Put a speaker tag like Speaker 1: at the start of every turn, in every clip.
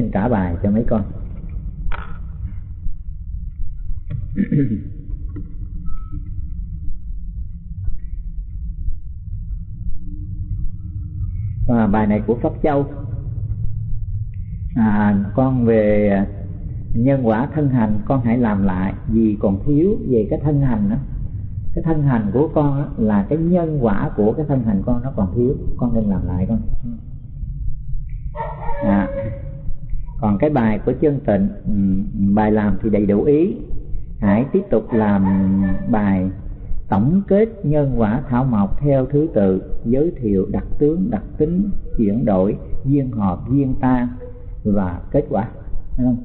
Speaker 1: xin trả bài cho mấy con. Và bài này của pháp châu. À, con về nhân quả thân hành con hãy làm lại vì còn thiếu về cái thân hành đó cái thân hành của con đó, là cái nhân quả của cái thân hành con nó còn thiếu. Con nên làm lại con. À, còn cái bài của chân tịnh bài làm thì đầy đủ ý. Hãy tiếp tục làm bài tổng kết nhân quả thảo mộc theo thứ tự giới thiệu đặc tướng đặc tính chuyển đổi duyên hợp duyên tan và kết quả. Thấy không?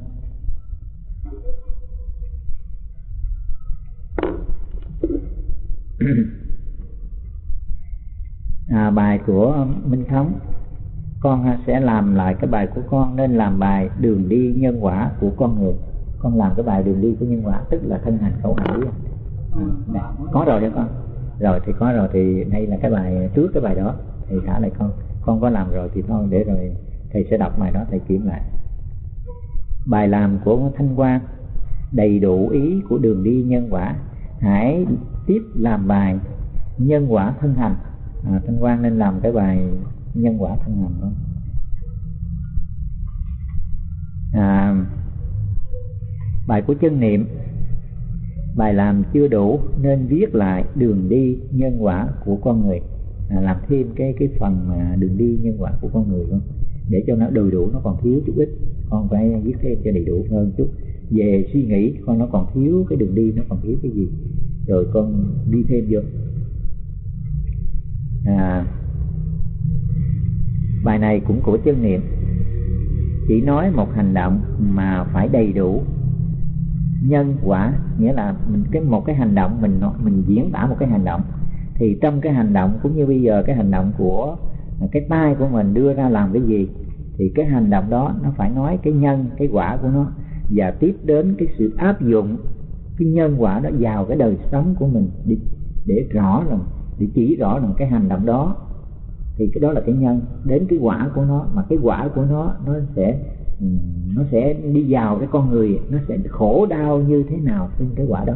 Speaker 1: à, bài của Minh Thống con sẽ làm lại cái bài của con nên làm bài đường đi nhân quả của con người. Con làm cái bài đường đi của nhân quả tức là thân hành khẩu hành à, có rồi đó con? Rồi thì có rồi thì đây là cái bài trước cái bài đó thì trả lại con. Con có làm rồi thì thôi để rồi thầy sẽ đọc bài đó thầy kiểm lại. Bài làm của thanh quan đầy đủ ý của đường đi nhân quả. Hãy tiếp làm bài nhân quả thân hành. À, thanh quan nên làm cái bài nhân quả thân hành đó. À, bài của chân niệm bài làm chưa đủ nên viết lại đường đi nhân quả của con người. À, làm thêm cái cái phần mà đường đi nhân quả của con người luôn để cho nó đầy đủ nó còn thiếu chút ít. Con phải viết thêm cho đầy đủ hơn chút. Về suy nghĩ con nó còn thiếu cái đường đi nó còn thiếu cái gì. Rồi con đi thêm vô. À, bài này cũng của chân niệm. Chỉ nói một hành động mà phải đầy đủ. Nhân quả nghĩa là mình cái một cái hành động mình mình diễn tả một cái hành động. Thì trong cái hành động cũng như bây giờ cái hành động của cái tay của mình đưa ra làm cái gì thì cái hành động đó nó phải nói cái nhân cái quả của nó. Và tiếp đến cái sự áp dụng cái nhân quả đó vào cái đời sống của mình để, để rõ rằng để chỉ rõ rằng cái hành động đó thì cái đó là cái nhân. Đến cái quả của nó mà cái quả của nó nó sẽ ừ, nó sẽ đi vào cái con người nó sẽ khổ đau như thế nào trên cái quả đó.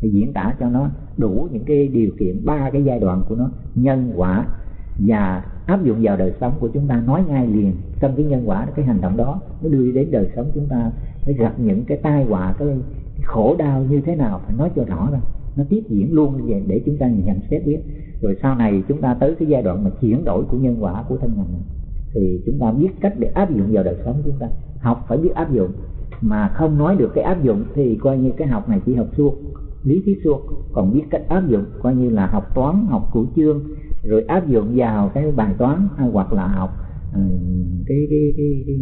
Speaker 1: Thì diễn tả cho nó đủ những cái điều kiện ba cái giai đoạn của nó nhân quả và áp dụng vào đời sống của chúng ta. Nói ngay liền trong cái nhân quả cái hành động đó nó đưa đến đời sống chúng ta. Phải gặp những cái tai họa cái, khổ đau như thế nào phải nói cho rõ ra nó tiếp diễn luôn như vậy để chúng ta nhận xét biết. Rồi sau này chúng ta tới cái giai đoạn mà chuyển đổi của nhân quả của thân hành thì chúng ta biết cách để áp dụng vào đời sống chúng ta. Học phải biết áp dụng mà không nói được cái áp dụng thì coi như cái học này chỉ học suốt lý thuyết suốt còn biết cách áp dụng coi như là học toán học cửu chương rồi áp dụng vào cái bài toán hay hoặc là học cái, cái, cái, cái, cái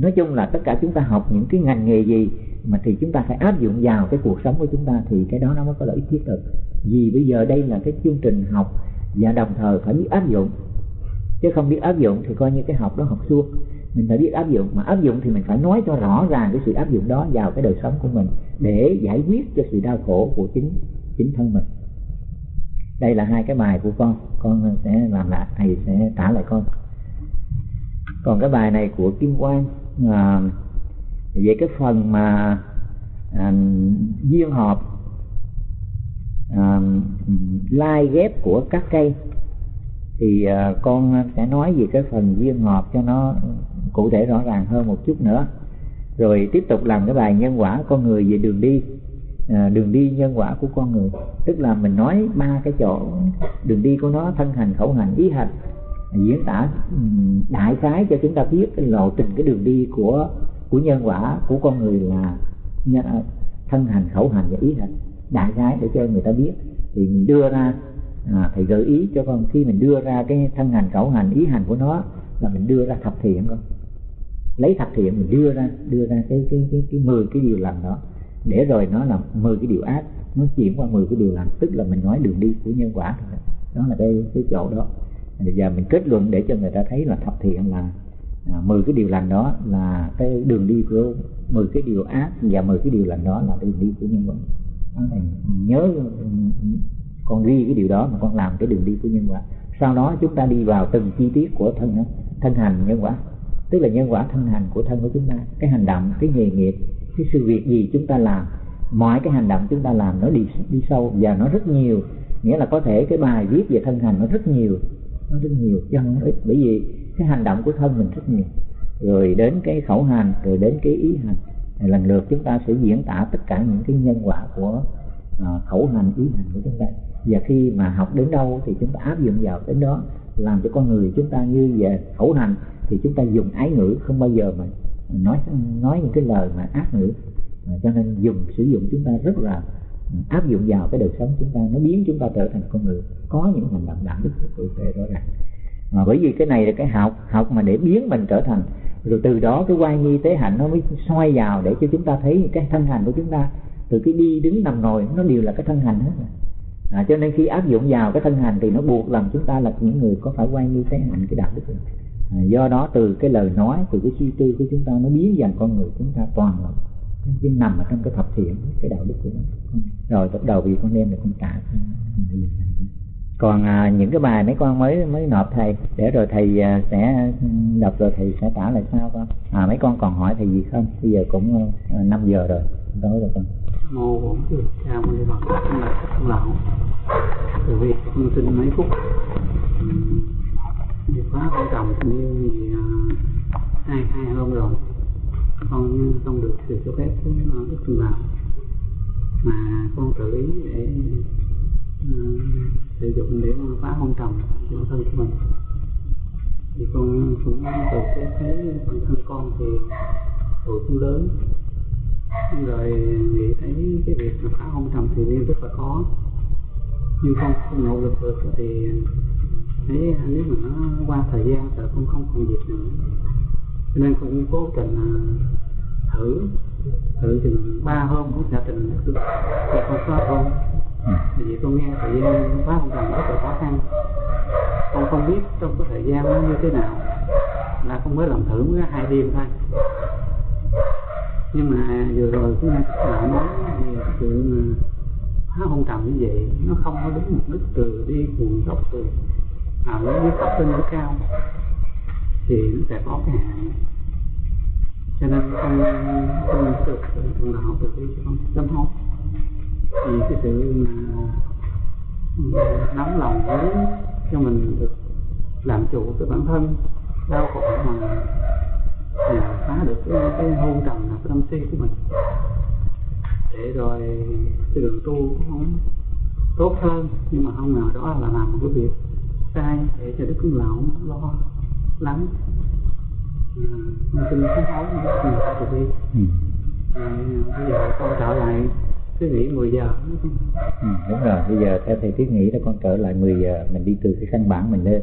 Speaker 1: nói chung là tất cả chúng ta học những cái ngành nghề gì mà thì chúng ta phải áp dụng vào cái cuộc sống của chúng ta thì cái đó nó mới có lợi ích thiết thực. Vì bây giờ đây là cái chương trình học và đồng thời phải biết áp dụng. Chứ không biết áp dụng thì coi như cái học đó học suông mình phải biết áp dụng, mà áp dụng thì mình phải nói cho rõ ràng cái sự áp dụng đó vào cái đời sống của mình để giải quyết cho sự đau khổ của chính chính thân mình. Đây là hai cái bài của con con sẽ làm lại, thầy sẽ trả lại con còn cái bài này của kim quang à, về cái phần mà à, duyên hợp à, lai ghép của các cây thì à, con sẽ nói về cái phần duyên hợp cho nó cụ thể rõ ràng hơn một chút nữa. Rồi tiếp tục làm cái bài nhân quả con người về đường đi à, đường đi nhân quả của con người. Tức là mình nói ba cái chỗ đường đi của nó thân hành khẩu hành ý hành diễn tả ừ, đại khái cho chúng ta biết cái lộ trình cái đường đi của của nhân quả của con người là thân hành khẩu hành và ý hành. Đại khái để cho người ta biết. Thì mình đưa ra à, thầy gợi ý cho con khi mình đưa ra cái thân hành khẩu hành ý hành của nó là mình đưa ra thập thiện con lấy thập thiện mình đưa ra đưa ra cái cái cái cái mười cái điều lành đó. Để rồi nó là mười cái điều ác nó chuyển qua mười cái điều lành. Tức là mình nói đường đi của nhân quả đó là cái cái chỗ đó bây giờ mình kết luận để cho người ta thấy là thập thiện là à, 10 cái điều lành đó là cái đường đi của 10 cái điều ác và 10 cái điều lành đó là đường đi của nhân quả. Này nhớ ừ, con ghi cái điều đó mà con làm cái đường đi của nhân quả. Sau đó chúng ta đi vào từng chi tiết của thân thân hành nhân quả. Tức là nhân quả thân hành của thân của chúng ta. Cái hành động cái nghề nghiệp cái sự việc gì chúng ta làm. Mọi cái hành động chúng ta làm nó đi đi sâu và nó rất nhiều. Nghĩa là có thể cái bài viết về thân hành nó rất nhiều nó rất nhiều chân nó ít bởi vì cái hành động của thân mình rất nhiều. Rồi đến cái khẩu hành rồi đến cái ý hành. Lần lượt chúng ta sẽ diễn tả tất cả những cái nhân quả của uh, khẩu hành ý hành của chúng ta. Và khi mà học đến đâu thì chúng ta áp dụng vào đến đó làm cho con người chúng ta như về khẩu hành thì chúng ta dùng ái ngữ không bao giờ mà nói nói những cái lời mà ác ngữ. Cho nên dùng sử dụng chúng ta rất là áp dụng vào cái đời sống chúng ta nó biến chúng ta trở thành con người. Có những hành động đạo đức cụ thể rõ ràng. Mà bởi vì cái này là cái học học mà để biến mình trở thành rồi từ đó cái quay nghi tế hạnh nó mới xoay vào để cho chúng ta thấy cái thân hành của chúng ta. Từ cái đi đứng nằm ngồi nó đều là cái thân hành hết à, cho nên khi áp dụng vào cái thân hành thì nó buộc làm chúng ta là những người có phải quay nghi tế hạnh cái đạo đức này. À, do đó từ cái lời nói từ cái suy tư của chúng ta nó biến dần con người chúng ta toàn là cái nằm ở trong cái thập thiện cái đạo đức của nó. Rồi bắt đầu vì con đem được con trả còn à, những cái bài mấy con mới mới nộp thầy để rồi thầy à, sẽ đọc rồi thầy sẽ trả lại sao con. À mấy con còn hỏi thầy gì không? Bây giờ cũng à, 5 giờ rồi tối rồi con.
Speaker 2: Mô bổn sư cha mâu ni phật là các lão từ việc con xin mấy phút. Thì khóa con trồng như yêu hai hai hôm rồi con không được sự cho phép của đức phật lão mà con xử lý để uh, sử dụng để phá hôn trầm bản thân của mình. Thì con cũng từ cái thấy bản thân con thì tuổi cũng lớn. Rồi nghĩ thấy cái việc mà phá hôn trầm thì nên rất là khó. Nhưng con không nỗ lực được thì thấy nếu mà nó qua thời gian thì con không còn việc nữa nên cũng cố tình thử. Thử chừng ba hôm cũng gia trình được thì con xóa thôi vì con nghe thời gian phá hôn trầm rất là khó khăn. Con không biết trong cái thời gian nó như thế nào là con mới làm thử mới hai đêm thôi. Nhưng mà vừa rồi cũng lại nói về mà phá hôn trầm như vậy nó không có đúng mục đích từ đi nguồn gốc từ à đi thấp lên nó cao thì nó sẽ có cái hại cho nên không không được thường là học được cái không con tâm hồn. Thì cái sự mà nóng lòng với cho mình được làm chủ cái bản thân đau khổ mà phá được cái, cái hôn trầm là cái tâm si của mình. Để rồi cái đường tu cũng tốt hơn nhưng mà không ngờ đó là làm một cái việc sai để cho đức lão lo lắng con xin sám hối rất nhiều từ bi bây giờ con trở lại thiết nghỉ 10 giờ.
Speaker 1: Ừ, đúng rồi. Bây giờ theo thầy thiết nghĩ là con trở lại 10 giờ mình đi từ cái căn bản mình lên.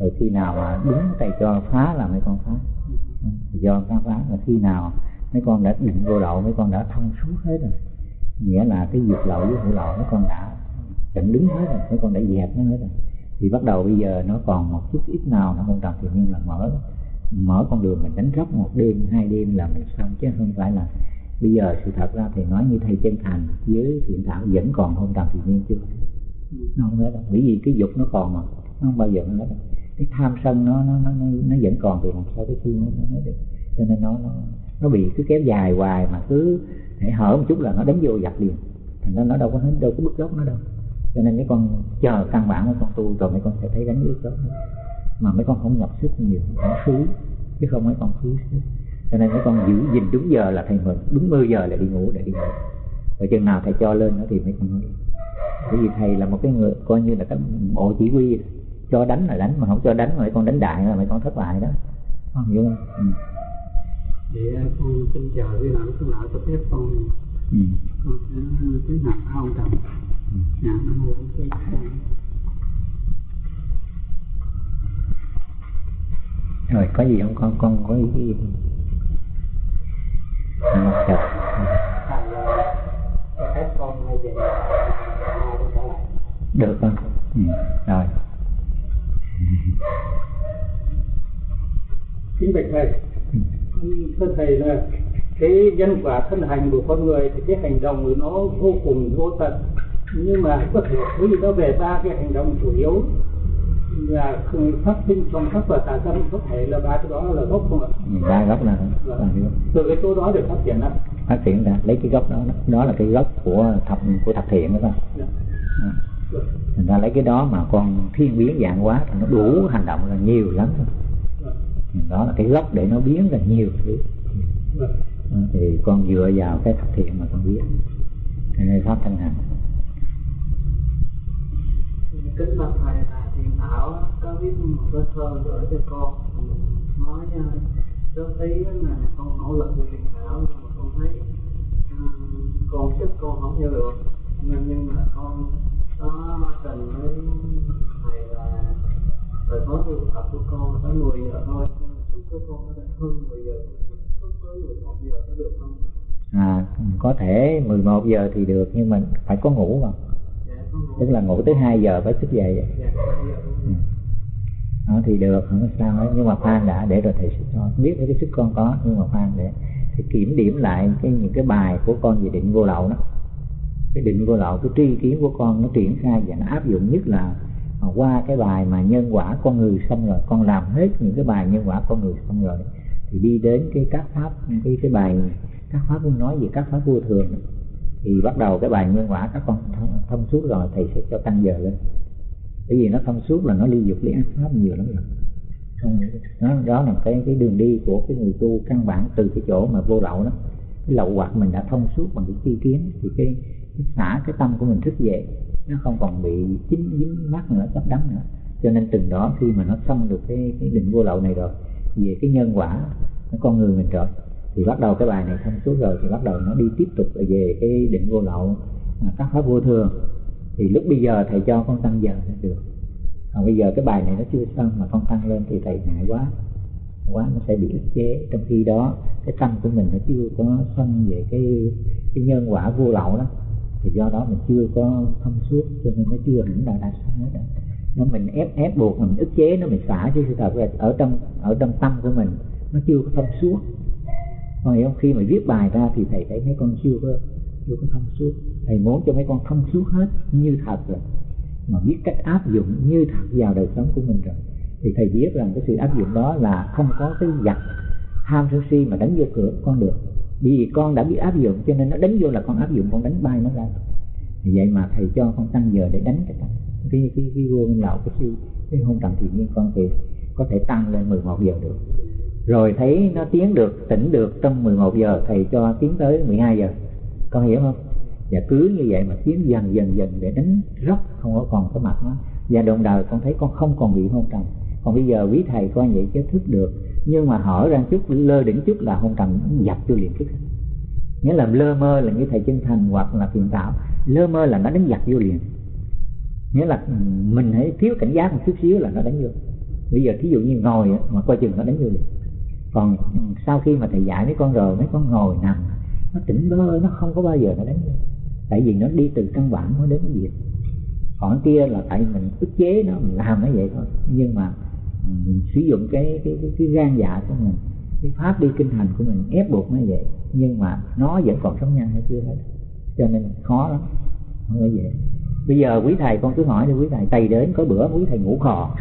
Speaker 1: Rồi khi nào mà đúng thầy cho phá là mấy con phá. Do các phá là khi nào mấy con đã định vô lậu mấy con đã thông suốt hết rồi. Nghĩa là cái việc lậu với hữu lậu mấy con đã chặn đứng hết rồi mấy con đã dẹp nó hết rồi. Thì bắt đầu bây giờ nó còn một chút ít nào nó không tròn thì nhiên là mở mở con đường mình đánh róc một đêm, hai đêm là mình xong. Chứ không phải là bây giờ sự thật ra thì nói như thầy chân thành với thiện thảo vẫn còn hôn trầm thì nhiên chưa. Nó không hết đâu. Bởi vì cái dục nó còn mà, nó không bao giờ nó hết đâu. Cái tham sân nó nó nó nó vẫn còn thì làm sao cái khi nó nó được? Cho nên nó nó nó bị cứ kéo dài hoài mà cứ hãy hở một chút là nó đánh vô giặt liền. Thành ra nó đâu có hết đâu có bức gốc nó đâu. Cho nên mấy con chờ căn bản mấy con tu rồi mấy con sẽ thấy đánh bức gốc mà mấy con không nhập sức nhiều không phí chứ không mấy con phí sức cho nên mấy con giữ gìn đúng giờ là thầy mừng đúng 10 giờ là đi ngủ để đi ngủ. Rồi chừng nào thầy cho lên nữa thì mấy con nói bởi vì thầy là một cái người coi như là cái bộ chỉ huy cho đánh là đánh mà không cho đánh mà mấy con đánh đại là mấy con thất bại đó. Con hiểu không? Ừ.
Speaker 2: vậy con xin chờ với nào con lão cho phép con. Ừ. con sẽ tiến hành không trầm. Ừ. dạ nam
Speaker 1: rồi có gì không? Con con có ý gì? Không à, chào được con ừ. rồi.
Speaker 3: Kính bạch thầy. Thưa thầy là cái nhân quả thân hành của con người thì cái hành động của nó vô cùng vô tận. Nhưng mà có thể thấy nó về ba cái hành động chủ yếu là phát sinh trong các và tà tâm có thể là ba cái đó là gốc không ạ?
Speaker 1: Ba gốc là, là cái gốc.
Speaker 3: từ cái chỗ đó để phát triển ra
Speaker 1: phát triển ra lấy cái gốc đó đó là cái gốc của thập của thập thiện đó con
Speaker 3: Dạ.
Speaker 1: à. thành ra lấy cái đó mà con thiên biến dạng hóa thì nó đủ hành động là nhiều lắm
Speaker 3: Dạ.
Speaker 1: đó là cái gốc để nó biến ra nhiều thứ
Speaker 3: Dạ.
Speaker 1: Đó, thì con dựa vào cái thập thiện mà con biết này pháp thân hành
Speaker 4: kính bạch thầy là thảo có viết một cái thơ gửi cho con. Ừ, nói uh, góp ý là con nỗ lực với thiền thảo nhưng mà con thấy um, con sức con không theo được. Nhưng nhưng mà con có tình với thầy là thời khóa tu tập của con tới 10 giờ thôi. Nhưng mà sức của con có thể hơn 10 giờ sức tới 11 giờ có được không?
Speaker 1: à có thể 11 giờ thì được nhưng mà phải có ngủ vào tức là ngủ tới 2 giờ phải thức dậy. Ừ. đó thì được không có sao ấy, nhưng mà khoan đã để rồi thầy sẽ cho. Biết cái sức con có nhưng mà khoan để thì kiểm điểm lại cái những cái bài của con về định vô lậu đó. Cái định vô lậu cái tri kiến của con nó triển khai và nó áp dụng nhất là à, qua cái bài mà nhân quả con người xong rồi. Con làm hết những cái bài nhân quả con người xong rồi thì đi đến cái các pháp cái cái bài các pháp cũng nói về các pháp vô thường thì bắt đầu cái bài nguyên quả các con thông, thông suốt rồi thầy sẽ cho tăng giờ lên. Bởi vì nó thông suốt là nó ly dục ly ác pháp nhiều lắm rồi. Đó, đó là cái cái đường đi của cái người tu căn bản từ cái chỗ mà vô lậu đó. Cái lậu hoặc mình đã thông suốt bằng cái chi kiến thì cái, cái xả cái tâm của mình thức dậy nó không còn bị chính dính mắc nữa chấp đắm nữa. Cho nên từng đó khi mà nó xong được cái cái định vô lậu này rồi về cái nhân quả con người mình rồi thì bắt đầu cái bài này thông suốt rồi thì bắt đầu nó đi tiếp tục về cái định vô lậu à, các pháp vô thường. Thì lúc bây giờ thầy cho con tăng giờ lên được. Còn bây giờ cái bài này nó chưa xong mà con tăng lên thì thầy ngại quá. Quá nó sẽ bị ức chế. Trong khi đó, cái tâm của mình nó chưa có xong về cái cái nhân quả vô lậu đó. Thì do đó mình chưa có thông suốt, cho nên nó chưa hẳn là đạt xong hết đó. nó mình ép ép buộc mình ức chế, nó mình xả chứ sự thật là ở trong ở trong tâm của mình, nó chưa có thông suốt con hiểu không khi mà viết bài ra thì thầy thấy mấy con chưa có chưa có thông suốt. Thầy muốn cho mấy con thông suốt hết như thật rồi. Mà biết cách áp dụng như thật vào đời sống của mình rồi. Thì thầy biết rằng cái sự áp dụng đó là không có cái giặc ham sân si mà đánh vô cửa con được. Vì con đã biết áp dụng cho nên nó đánh vô là con áp dụng con đánh bay nó ra. Thì vậy mà thầy cho con tăng giờ để đánh cái cái cái cái vô lậu cái cái, cái hôn trầm thì nhiên con thì có thể tăng lên 11 giờ được rồi thấy nó tiến được, tỉnh được trong 11 giờ, thầy cho tiến tới 12 giờ. Con hiểu không? Và cứ như vậy mà tiến dần dần dần để đánh rất không có còn cái mặt nó. Và đồng đời con thấy con không còn bị hôn trầm. Còn bây giờ quý thầy coi vậy chứ thức được. Nhưng mà hỏi ra chút, lơ đỉnh chút là hôn trầm dập cho liền thức. Nghĩa là lơ mơ là như thầy chân thành hoặc là thiền tạo lơ mơ là nó đánh dập vô liền. Nghĩa là ừ, mình hãy thiếu cảnh giác một chút xíu là nó đánh vô. Bây giờ thí dụ như ngồi mà coi chừng nó đánh vô liền còn sau khi mà thầy dạy mấy con rồi mấy con ngồi nằm nó tỉnh bơ nó không có bao giờ nó đánh vô tại vì nó đi từ căn bản nó đến cái việc còn kia là tại mình ức chế nó mình làm nó vậy thôi. Nhưng mà mình sử dụng cái cái cái, cái gan dạ của mình cái pháp đi kinh hành của mình ép buộc nó vậy. Nhưng mà nó vẫn còn sống nhân nó chưa hết. Cho nên khó lắm không phải vậy bây giờ quý thầy con cứ hỏi đi quý thầy tày đến có bữa quý thầy ngủ khò?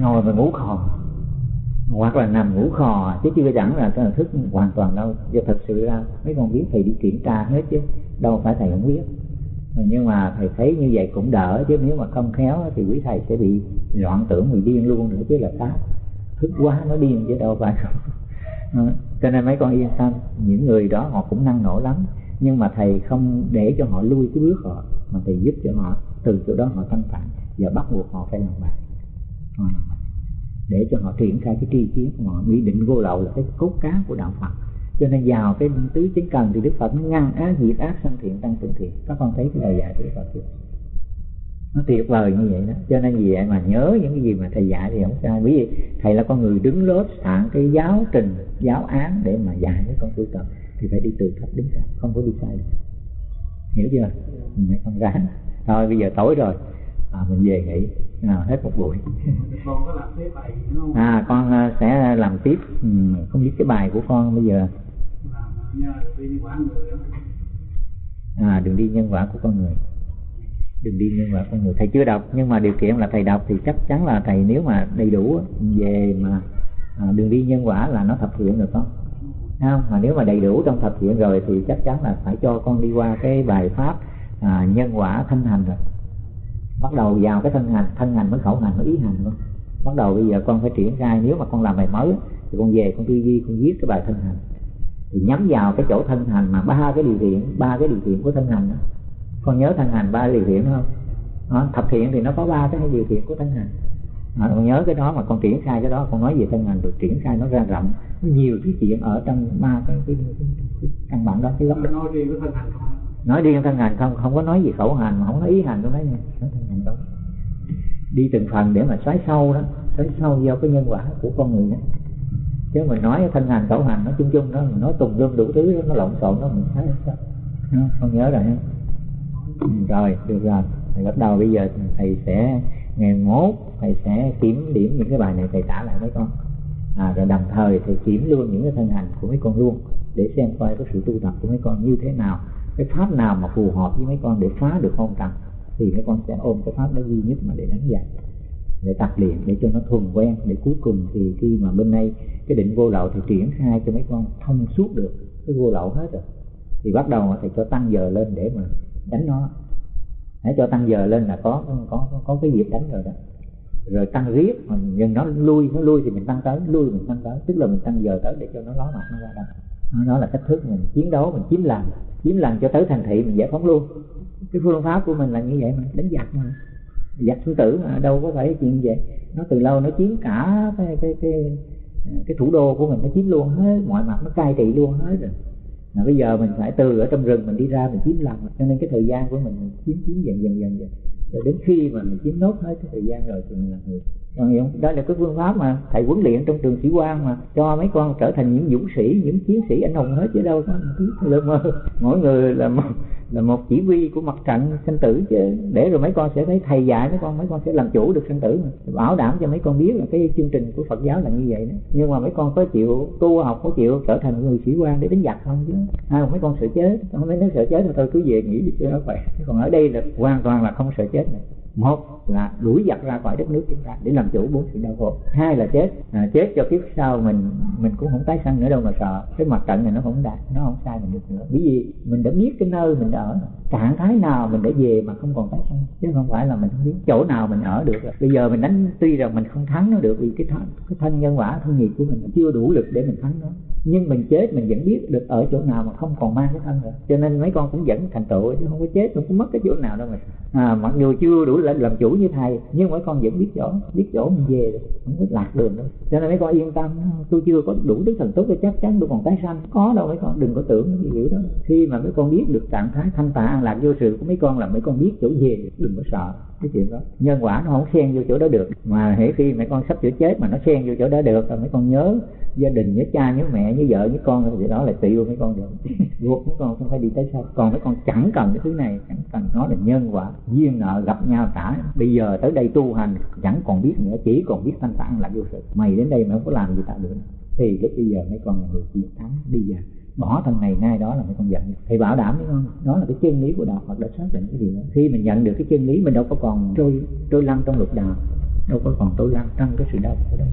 Speaker 1: Ngồi mà ngủ khò hoặc là nằm ngủ khò, chứ chưa chẳng là cái thức hoàn toàn đâu. Chứ thật sự ra, mấy con biết thầy đi kiểm tra hết chứ, đâu phải thầy không biết. Nhưng mà thầy thấy như vậy cũng đỡ chứ, nếu mà không khéo thì quý thầy sẽ bị loạn tưởng, bị điên luôn nữa chứ là khác thức quá nó điên chứ đâu phải. Không cho nên mấy con yên tâm, những người đó họ cũng năng nổ lắm. Nhưng mà thầy không để cho họ lui cái bước họ, mà thầy giúp cho họ, từ chỗ đó họ thanh thản và bắt buộc họ phải làm bài họ làm bài để cho họ triển khai cái tri kiến của họ. Bị định vô lậu là cái cốt cán của đạo Phật. Cho nên vào cái tứ chính cần thì Đức Phật nó ngăn á diệt ác sanh thiện tăng thượng thiện. Các con thấy cái lời dạy của Đức Phật chưa? Nó tuyệt vời như vậy đó. Cho nên vì vậy mà nhớ những cái gì mà thầy dạy thì không sai bởi vì thầy là con người đứng lớp soạn cái giáo trình giáo án để mà dạy với con tu tập. Thì phải đi từ thấp đến cao không có đi sai được. Hiểu chưa? Ừ, mấy con ráng thôi bây giờ tối rồi à, mình về nghỉ. Nào hết một buổi.
Speaker 4: Con
Speaker 1: à con à, sẽ làm tiếp. Ừ, không biết cái bài của con bây giờ.
Speaker 4: Đó.
Speaker 1: À đường đi nhân quả của con người. Đừng đi nhân quả con người. Thầy chưa đọc nhưng mà điều kiện là thầy đọc thì chắc chắn là thầy nếu mà đầy đủ về mà à, đường đi nhân quả là nó thập thiện được không không? Mà nếu mà đầy đủ trong thập thiện rồi thì chắc chắn là phải cho con đi qua cái bài pháp à, nhân quả thân hành rồi bắt đầu vào cái thân hành thân hành mới khẩu hành mới ý hành luôn. Bắt đầu bây giờ con phải triển khai nếu mà con làm bài mới thì con về con tư duy con viết cái bài thân hành. Thì nhắm vào cái chỗ thân hành mà ba cái điều kiện ba cái điều kiện của thân hành đó. Con nhớ thân hành ba điều kiện không? Đó, thập thiện thì nó có ba cái điều kiện của thân hành. Đó, con nhớ cái đó mà con triển khai cái đó con nói về thân hành rồi triển khai nó ra rộng. Nhiều cái chuyện ở trong ba cái cái, cái, cái, cái căn bản đó cái góc đó.
Speaker 3: Nói riêng với thân hành không?
Speaker 1: Nói riêng thân hành không không có nói gì khẩu hành mà không nói ý hành đâu đấy nha nói thân hành đâu đi từng phần để mà xoáy sâu đó. Xoáy sâu vào cái nhân quả của con người đó. Chứ mình nói thân hành khẩu hành nó chung chung đó mình nói tùng lum đủ thứ đó, nó lộn xộn đó mình thấy không con nhớ rồi. Ha rồi được rồi. Thầy bắt đầu bây giờ thầy sẽ ngày mốt thầy sẽ kiểm điểm những cái bài này thầy trả lại mấy con. À, rồi đồng thời thầy kiểm luôn những cái thân hành của mấy con luôn để xem coi cái sự tu tập của mấy con như thế nào cái pháp nào mà phù hợp với mấy con để phá được không trầm thì mấy con sẽ ôm cái pháp đó duy nhất mà để đánh giặc, để tập luyện để cho nó thuần quen. Để cuối cùng thì khi mà bên đây cái định vô lậu thì triển khai cho mấy con thông suốt được. Cái vô lậu hết rồi. Thì bắt đầu thầy cho tăng giờ lên để mà đánh nó. Hãy cho tăng giờ lên là có có có cái dịp đánh rồi đó. Rồi tăng riết mình nhưng nó lui nó lui thì mình tăng tới, lui mình tăng tới. Tức là mình tăng giờ tới để cho nó ló mặt nó ra đâu đó là cách thức mình chiến đấu mình chiếm làm chiếm làm cho tới thành thị mình giải phóng luôn. Cái phương pháp của mình là như vậy mà đánh giặc mà. Giặc sư tử mà đâu có phải chuyện vậy nó từ lâu nó chiếm cả cái cái cái cái thủ đô của mình nó chiếm luôn hết mọi mặt nó cai trị luôn hết rồi. Mà bây giờ mình phải từ ở trong rừng mình đi ra mình chiếm lòng cho nên cái thời gian của mình, mình chiếm chiếm dần dần dần dần rồi đến khi mà mình chiếm nốt hết cái thời gian rồi thì mình là người còn đó là cái phương pháp mà thầy huấn luyện trong trường sĩ quan mà cho mấy con trở thành những dũng sĩ, những chiến sĩ anh hùng hết chứ đâu có một mơ. Mỗi người là một là một chỉ huy của mặt trận sinh tử chứ. Để rồi mấy con sẽ thấy thầy dạy mấy con mấy con sẽ làm chủ được sinh tử mà. Bảo đảm cho mấy con biết là cái chương trình của Phật giáo là như vậy đó. Nhưng mà mấy con có chịu tu học có chịu trở thành người sĩ quan để đánh giặc không chứ? À, mấy con sợ chết. Không mấy nó sợ chết thì thôi cứ về nghỉ đi cho nó khỏe. Còn ở đây là hoàn toàn là không sợ chết này một là đuổi giặc ra khỏi đất nước chúng ta để làm chủ bốn sự đau khổ. Hai là chết. À, chết cho kiếp sau mình mình cũng không tái sanh nữa đâu mà sợ. Cái mặt trận này nó không đạt nó không sai mình được nữa. Bởi vì mình đã biết cái nơi mình đã ở trạng thái nào mình để về mà không còn tái sanh? Chứ không phải là mình không biết chỗ nào mình ở được rồi. bây giờ mình đánh tuy rằng mình không thắng nó được vì cái thân cái thân nhân quả thân nghiệp của mình chưa đủ lực để mình thắng nó. Nhưng mình chết mình vẫn biết được ở chỗ nào mà không còn mang cái thân nữa cho nên mấy con cũng vẫn thành tựu chứ không có chết cũng không mất cái chỗ nào đâu mà. À, mặc dù chưa đủ làm, làm chủ như thầy nhưng mấy con vẫn biết chỗ biết chỗ mình về rồi không có lạc đường đâu. Cho nên mấy con yên tâm tôi chưa có đủ đức thần tốt để chắc chắn tôi còn tái sanh. Có đâu mấy con đừng có tưởng cái hiểu đó. Khi mà mấy con biết được trạng thái thanh tạ an lạc vô sự của mấy con là mấy con biết chỗ về, đừng có sợ. Cái chuyện đó, nhân quả nó không xen vô chỗ đó được. Mà hễ khi mấy con sắp sửa chết mà nó xen vô chỗ đó được, rồi mấy con nhớ gia đình, nhớ cha, nhớ mẹ, nhớ vợ, nhớ con, thì đó là tiêu mấy con được. Buộc mấy con không phải đi tới sau. Còn mấy con chẳng cần cái thứ này, chẳng cần nó là nhân quả. Duyên nợ, gặp nhau trả. Bây giờ tới đây tu hành, chẳng còn biết nữa, chỉ còn biết thanh tạng là vô sự. Mày đến đây mà không có làm gì ta được thì lúc bây giờ mấy con là người chiến thắng. Đi vào bỏ thằng này ngay đó là mình không giận thầy bảo đảm, đúng không? Đó là cái chân lý của đạo Phật đã xác định cái điều đó. Khi mình nhận được cái chân lý, mình đâu có còn trôi trôi lăn trong lục đạo, đâu có còn trôi lăn trong cái sự đau khổ đó.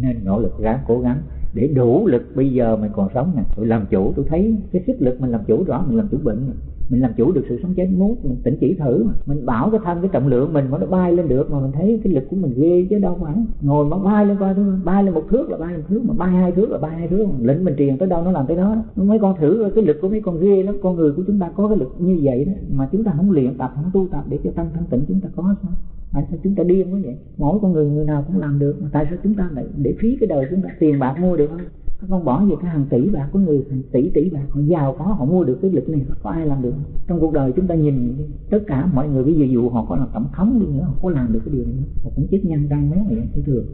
Speaker 1: Nên nỗ lực ráng cố gắng để đủ lực bây giờ mình còn sống nè. Tôi làm chủ, tôi thấy cái sức lực mình làm chủ rõ, mình làm chủ bệnh mình làm chủ được sự sống chết muốn mình tỉnh chỉ thử mà. Mình bảo cái thân, cái trọng lượng mình mà nó bay lên được mà mình thấy cái lực của mình ghê chứ đâu phải. Ngồi mà bay lên coi thôi bay lên một thước là bay một thước mà, bay hai thước là bay hai thước. Lĩnh mình truyền tới đâu nó làm tới đó. Mấy con thử cái lực của mấy con ghê lắm. Con người của chúng ta có cái lực như vậy đó, mà chúng ta không luyện tập, không tu tập để cho tăng thanh tịnh chúng ta có sao? Tại sao chúng ta điên quá vậy? Mỗi con người người nào cũng làm được, mà tại sao chúng ta lại để phí cái đời chúng ta? Tiền bạc mua được không? Con bỏ về cái hàng tỷ bạc của người, hàng tỷ tỷ bạc, họ giàu có, họ mua được cái lực này, có ai làm được? Trong cuộc đời chúng ta nhìn tất cả mọi người, ví dụ dụ họ có là tổng thống đi nữa, họ có làm được cái điều này họ cũng chết nhân răng méo này thế thường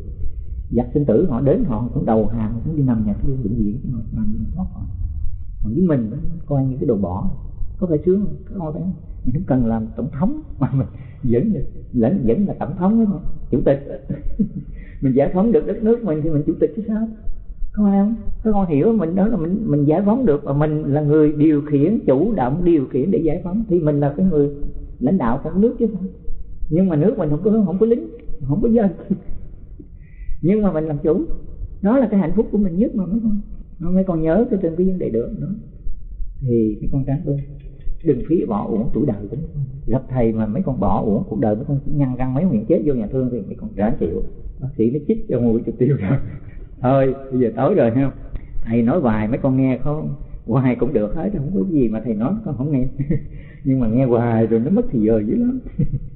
Speaker 1: giặc sinh tử, họ đến họ cũng đầu hàng, họ cũng đi nằm nhà thương bệnh viện họ, làm gì thoát khỏi. Còn với mình coi như cái đồ bỏ, có phải sướng không? Có phải mình không cần làm tổng thống, mà mình vẫn vẫn vẫn là tổng thống đúng không chủ tịch. Mình giải phóng được đất nước mình thì mình chủ tịch chứ sao? Không em. Các con hiểu, mình đó là mình mình giải phóng được và mình là người điều khiển, chủ động điều khiển để giải phóng. Thì mình là cái người lãnh đạo của nước chứ không nhưng mà nước mình không có không có lính, không có dân. Nhưng mà mình làm chủ. Đó là cái hạnh phúc của mình nhất mà mấy con nó mấy con nhớ cái trên cái vấn đề được đó thì mấy con tránh tôi, đừng phí bỏ uổng tuổi đời của mấy con gặp thầy mà mấy con bỏ uổng cuộc đời, mấy con nhăn răng mấy miệng chết vô nhà thương thì mấy con ráng chịu. Bác sĩ nó chích cho mũi cho tiêu rồi. thôi, bây giờ tối rồi, không? Thầy nói hoài, mấy con nghe không? Hoài cũng được hết, không có gì mà thầy nói con không nghe. Nhưng mà nghe hoài rồi nó mất thì giờ dữ lắm.